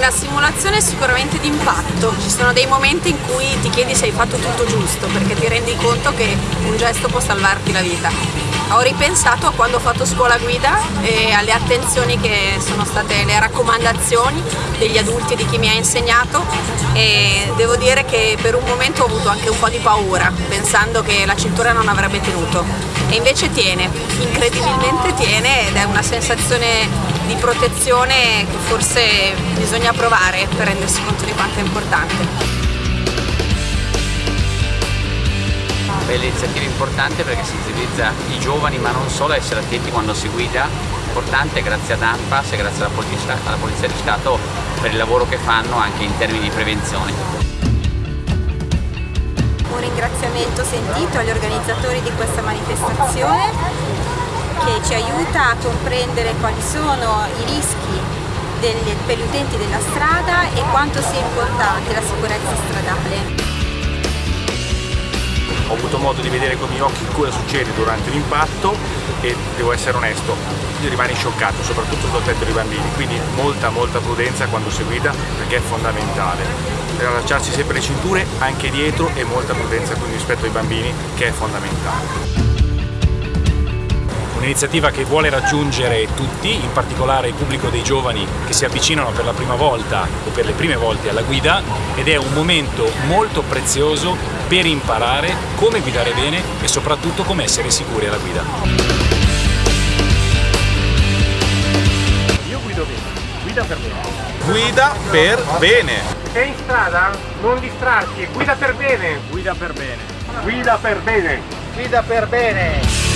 Una simulazione sicuramente di impatto, ci sono dei momenti in cui ti chiedi se hai fatto tutto giusto perché ti rendi conto che un gesto può salvarti la vita. Ho ripensato a quando ho fatto scuola guida e alle attenzioni che sono state le raccomandazioni degli adulti e di chi mi ha insegnato e devo dire che per un momento ho avuto anche un po' di paura pensando che la cintura non avrebbe tenuto e invece tiene, incredibilmente tiene ed è una sensazione di protezione che forse bisogna provare per rendersi conto di quanto è importante. Bella iniziativa importante perché sensibilizza i giovani ma non solo a essere attenti quando si guida, importante grazie ad ANPAS e grazie alla Polizia, alla Polizia di Stato per il lavoro che fanno anche in termini di prevenzione. Un ringraziamento sentito agli organizzatori di questa manifestazione che ci aiuta a comprendere quali sono i rischi delle, per gli utenti della strada e quanto sia importante la sicurezza stradale. Ho avuto modo di vedere con i miei occhi cosa succede durante l'impatto e devo essere onesto, rimani scioccato, soprattutto sul tetto dei bambini, quindi molta molta prudenza quando si guida perché è fondamentale. Per allacciarsi sempre le cinture anche dietro e molta prudenza quindi rispetto ai bambini che è fondamentale un'iniziativa che vuole raggiungere tutti, in particolare il pubblico dei giovani che si avvicinano per la prima volta o per le prime volte alla guida ed è un momento molto prezioso per imparare come guidare bene e soprattutto come essere sicuri alla guida. Io guido bene, guida per bene. Guida per bene. Sei in strada? Non distrarti, guida per bene. Guida per bene. Guida per bene. Guida per bene.